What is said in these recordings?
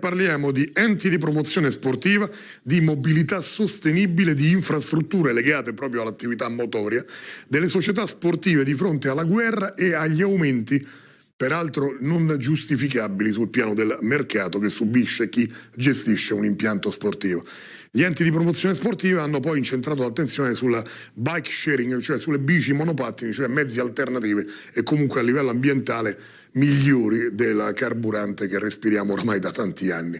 Parliamo di enti di promozione sportiva, di mobilità sostenibile, di infrastrutture legate proprio all'attività motoria, delle società sportive di fronte alla guerra e agli aumenti, peraltro non giustificabili sul piano del mercato che subisce chi gestisce un impianto sportivo. Gli enti di promozione sportiva hanno poi incentrato l'attenzione sulla bike sharing, cioè sulle bici monopattini, cioè mezzi alternativi e comunque a livello ambientale migliori del carburante che respiriamo ormai da tanti anni.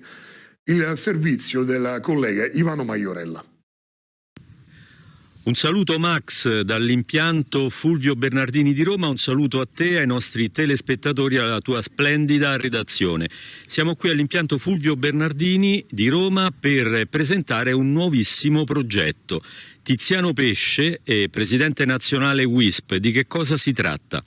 Il servizio del collega Ivano Maiorella. Un saluto Max dall'impianto Fulvio Bernardini di Roma, un saluto a te, ai nostri telespettatori alla tua splendida redazione. Siamo qui all'impianto Fulvio Bernardini di Roma per presentare un nuovissimo progetto. Tiziano Pesce, presidente nazionale WISP, di che cosa si tratta?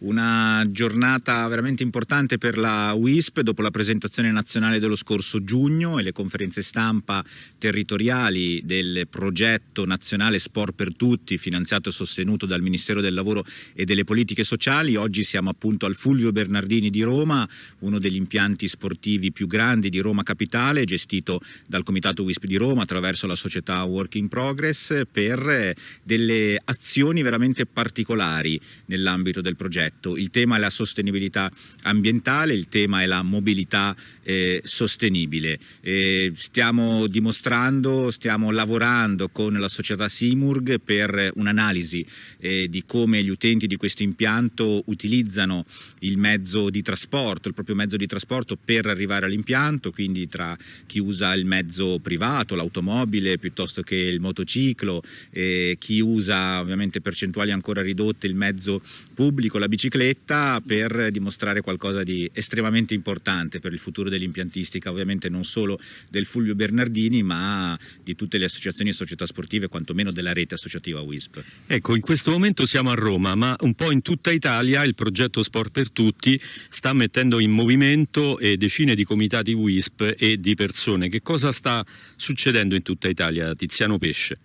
Una giornata veramente importante per la WISP dopo la presentazione nazionale dello scorso giugno e le conferenze stampa territoriali del progetto nazionale Sport per Tutti finanziato e sostenuto dal Ministero del Lavoro e delle Politiche Sociali. Oggi siamo appunto al Fulvio Bernardini di Roma, uno degli impianti sportivi più grandi di Roma Capitale, gestito dal Comitato WISP di Roma attraverso la società Work in Progress per delle azioni veramente particolari nell'ambito del progetto progetto. Il tema è la sostenibilità ambientale, il tema è la mobilità eh, sostenibile. Eh, stiamo dimostrando, stiamo lavorando con la società Simurg per un'analisi eh, di come gli utenti di questo impianto utilizzano il mezzo di trasporto, il proprio mezzo di trasporto per arrivare all'impianto, quindi tra chi usa il mezzo privato, l'automobile piuttosto che il motociclo, eh, chi usa ovviamente percentuali ancora ridotte il mezzo pubblico, la bicicletta bicicletta per dimostrare qualcosa di estremamente importante per il futuro dell'impiantistica, ovviamente non solo del Fulvio Bernardini ma di tutte le associazioni e società sportive, quantomeno della rete associativa WISP. Ecco, in questo momento siamo a Roma, ma un po' in tutta Italia il progetto Sport per Tutti sta mettendo in movimento decine di comitati WISP e di persone. Che cosa sta succedendo in tutta Italia, Tiziano Pesce?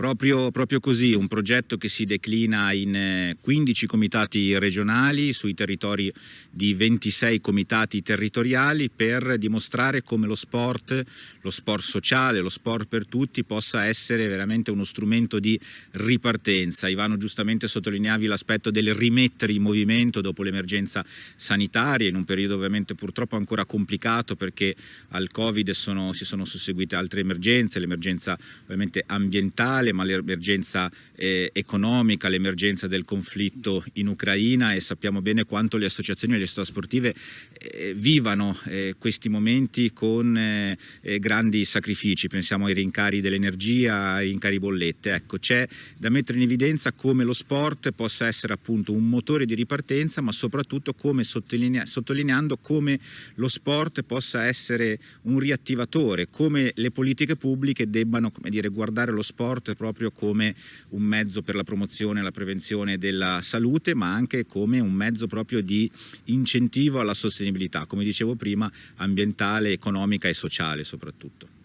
Proprio, proprio, così, un progetto che si declina in 15 eh, comitati regionali sui territori di 26 comitati territoriali per dimostrare come lo sport, lo sport sociale, lo sport per tutti possa essere veramente uno strumento di ripartenza. Ivano giustamente sottolineavi l'aspetto del rimettere in movimento dopo l'emergenza sanitaria in un periodo ovviamente purtroppo ancora complicato perché al Covid sono, si sono susseguite altre emergenze, l'emergenza ovviamente ambientale globale ma l'emergenza eh, economica, l'emergenza del conflitto in Ucraina e sappiamo bene quanto le associazioni e le società sportive eh, vivano eh, questi momenti con eh, eh, grandi sacrifici, pensiamo ai rincari dell'energia, ai rincari bollette, ecco c'è da mettere in evidenza come lo sport possa essere appunto un motore di ripartenza ma soprattutto come sottolinea sottolineando come lo sport possa essere un riattivatore, come le politiche pubbliche debbano dire, guardare lo sport proprio come un mezzo per la promozione e la prevenzione della salute, ma anche come un mezzo proprio di incentivo alla sostenibilità, come dicevo prima, ambientale, economica e sociale soprattutto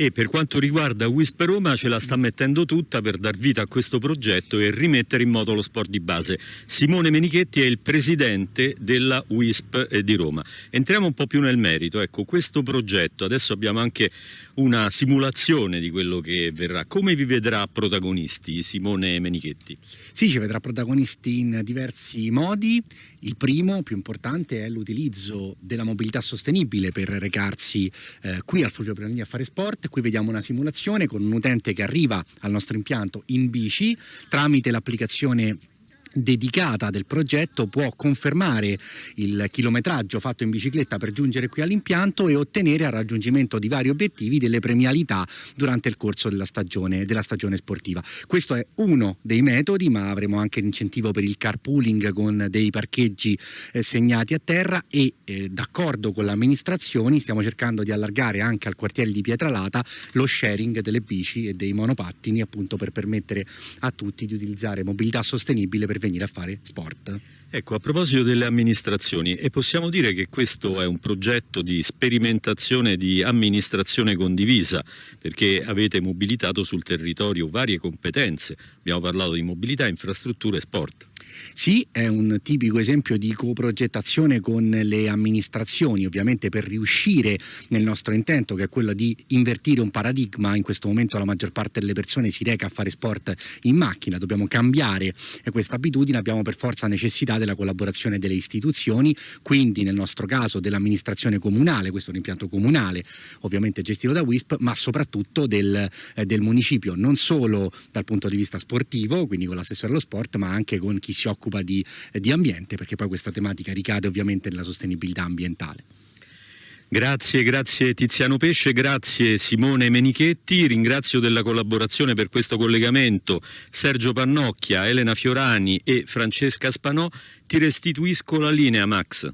e per quanto riguarda WISP Roma ce la sta mettendo tutta per dar vita a questo progetto e rimettere in moto lo sport di base. Simone Menichetti è il presidente della WISP eh, di Roma. Entriamo un po' più nel merito, ecco questo progetto, adesso abbiamo anche una simulazione di quello che verrà. Come vi vedrà protagonisti Simone Menichetti? Sì, ci vedrà protagonisti in diversi modi. Il primo, più importante, è l'utilizzo della mobilità sostenibile per recarsi eh, qui al Fulvio Prenalini a fare sport. Qui vediamo una simulazione con un utente che arriva al nostro impianto in bici tramite l'applicazione dedicata del progetto può confermare il chilometraggio fatto in bicicletta per giungere qui all'impianto e ottenere al raggiungimento di vari obiettivi delle premialità durante il corso della stagione, della stagione sportiva. Questo è uno dei metodi ma avremo anche l'incentivo per il carpooling con dei parcheggi eh, segnati a terra e eh, d'accordo con le amministrazioni stiamo cercando di allargare anche al quartiere di Pietralata lo sharing delle bici e dei monopattini appunto per permettere a tutti di utilizzare mobilità sostenibile per venire a fare sport. Ecco, a proposito delle amministrazioni, e possiamo dire che questo è un progetto di sperimentazione di amministrazione condivisa, perché avete mobilitato sul territorio varie competenze. Abbiamo parlato di mobilità, infrastrutture e sport. Sì, è un tipico esempio di coprogettazione con le amministrazioni, ovviamente per riuscire nel nostro intento che è quello di invertire un paradigma, in questo momento la maggior parte delle persone si reca a fare sport in macchina, dobbiamo cambiare questa abitudine, abbiamo per forza necessità della collaborazione delle istituzioni, quindi nel nostro caso dell'amministrazione comunale, questo è un impianto comunale, ovviamente gestito da WISP, ma soprattutto del, eh, del municipio, non solo dal punto di vista sportivo, quindi con l'assessore allo sport, ma anche con chi si occupa di, eh, di ambiente, perché poi questa tematica ricade ovviamente nella sostenibilità ambientale. Grazie, grazie Tiziano Pesce, grazie Simone Menichetti, ringrazio della collaborazione per questo collegamento Sergio Pannocchia, Elena Fiorani e Francesca Spanò. Ti restituisco la linea Max.